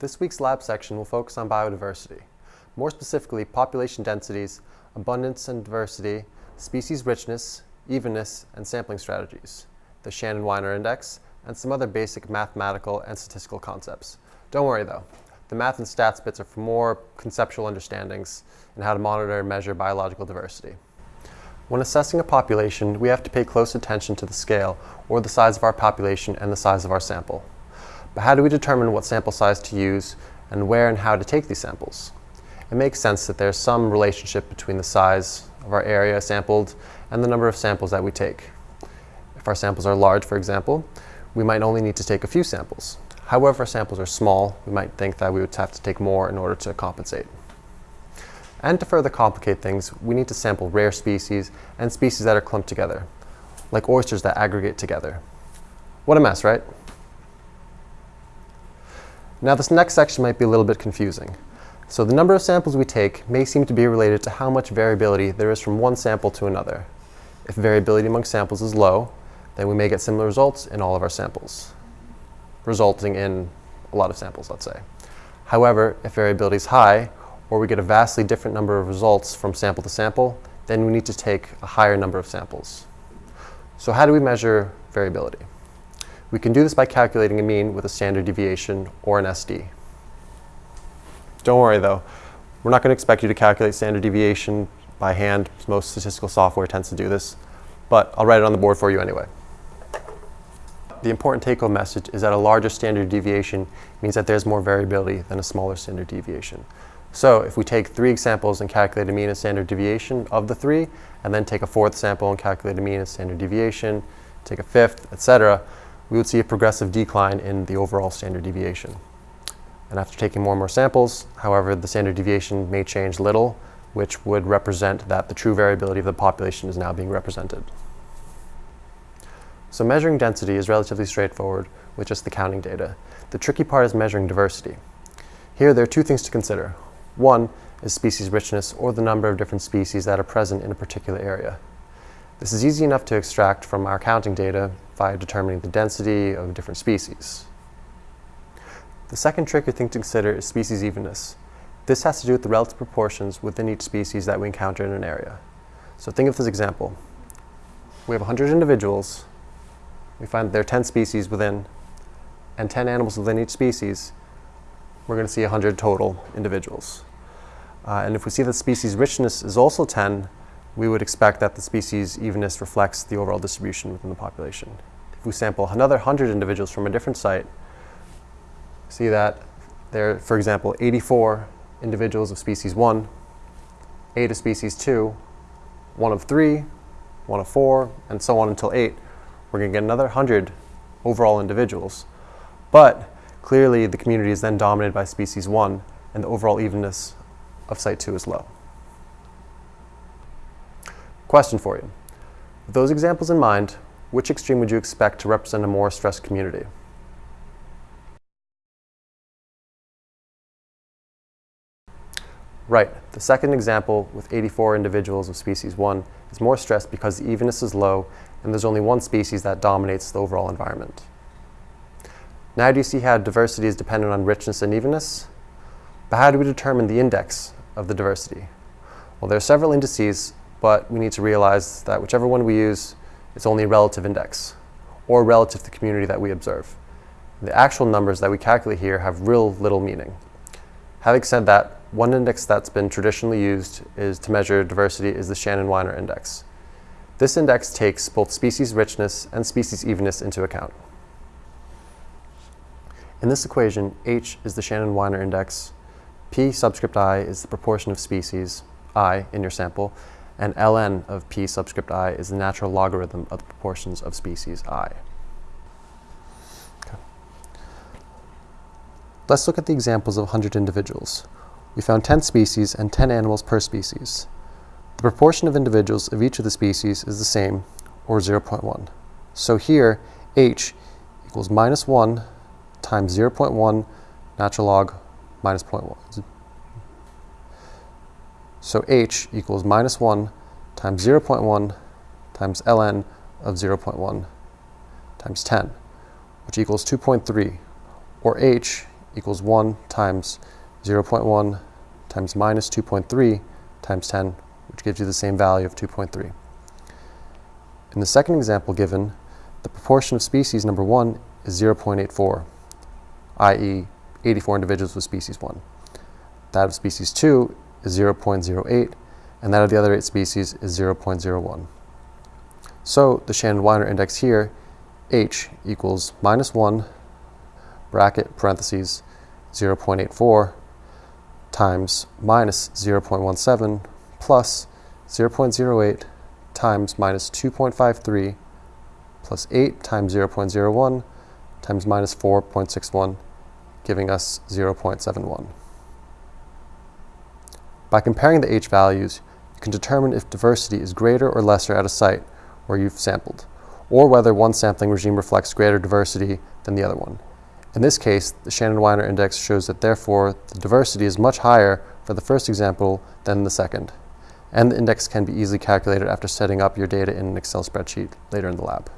This week's lab section will focus on biodiversity, more specifically population densities, abundance and diversity, species richness, evenness, and sampling strategies, the Shannon-Wiener Index, and some other basic mathematical and statistical concepts. Don't worry though, the math and stats bits are for more conceptual understandings in how to monitor and measure biological diversity. When assessing a population, we have to pay close attention to the scale, or the size of our population and the size of our sample. But how do we determine what sample size to use and where and how to take these samples? It makes sense that there's some relationship between the size of our area sampled and the number of samples that we take. If our samples are large, for example, we might only need to take a few samples. However, if our samples are small, we might think that we would have to take more in order to compensate. And to further complicate things, we need to sample rare species and species that are clumped together, like oysters that aggregate together. What a mess, right? Now this next section might be a little bit confusing. So the number of samples we take may seem to be related to how much variability there is from one sample to another. If variability among samples is low, then we may get similar results in all of our samples, resulting in a lot of samples, let's say. However, if variability is high, or we get a vastly different number of results from sample to sample, then we need to take a higher number of samples. So how do we measure variability? We can do this by calculating a mean with a standard deviation or an SD. Don't worry though, we're not going to expect you to calculate standard deviation by hand. Most statistical software tends to do this, but I'll write it on the board for you anyway. The important take-home message is that a larger standard deviation means that there's more variability than a smaller standard deviation. So if we take three examples and calculate a mean and standard deviation of the three, and then take a fourth sample and calculate a mean and standard deviation, take a fifth, etc., we would see a progressive decline in the overall standard deviation. And after taking more and more samples, however, the standard deviation may change little, which would represent that the true variability of the population is now being represented. So measuring density is relatively straightforward with just the counting data. The tricky part is measuring diversity. Here there are two things to consider. One is species richness, or the number of different species that are present in a particular area. This is easy enough to extract from our counting data by determining the density of different species. The second tricky thing to consider is species evenness. This has to do with the relative proportions within each species that we encounter in an area. So think of this example. We have 100 individuals. We find there are 10 species within, and 10 animals within each species. We're going to see 100 total individuals. Uh, and if we see that species richness is also 10, we would expect that the species evenness reflects the overall distribution within the population. If we sample another 100 individuals from a different site, see that there are, for example, 84 individuals of species 1, 8 of species 2, 1 of 3, 1 of 4, and so on until 8, we're going to get another 100 overall individuals. But clearly the community is then dominated by species 1, and the overall evenness of site 2 is low. Question for you. With those examples in mind, which extreme would you expect to represent a more stressed community? Right, the second example with 84 individuals of species 1 is more stressed because the evenness is low and there's only one species that dominates the overall environment. Now do you see how diversity is dependent on richness and evenness? But how do we determine the index of the diversity? Well, there are several indices but we need to realize that whichever one we use, it's only a relative index, or relative to the community that we observe. The actual numbers that we calculate here have real little meaning. Having said that, one index that's been traditionally used is to measure diversity is the Shannon-Wiener index. This index takes both species richness and species evenness into account. In this equation, H is the Shannon-Wiener index, P subscript i is the proportion of species, i, in your sample, and ln of p subscript i is the natural logarithm of the proportions of species i. Let's look at the examples of 100 individuals. We found 10 species and 10 animals per species. The proportion of individuals of each of the species is the same, or 0.1. So here, h equals minus 1 times 0.1 natural log minus 0.1. So h equals minus 1 times 0.1 times ln of 0.1 times 10, which equals 2.3, or h equals 1 times 0.1 times minus 2.3 times 10, which gives you the same value of 2.3. In the second example given, the proportion of species number 1 is 0.84, i.e. 84 individuals with species 1. That of species 2 is 0.08, and that of the other 8 species is 0.01. So the Shannon-Wiener index here, h equals minus 1 bracket parentheses 0.84 times minus 0.17 plus 0.08 times minus 2.53 plus 8 times 0.01 times minus 4.61, giving us 0.71. By comparing the h values, you can determine if diversity is greater or lesser at a site where you've sampled, or whether one sampling regime reflects greater diversity than the other one. In this case, the Shannon-Wiener index shows that therefore the diversity is much higher for the first example than the second, and the index can be easily calculated after setting up your data in an Excel spreadsheet later in the lab.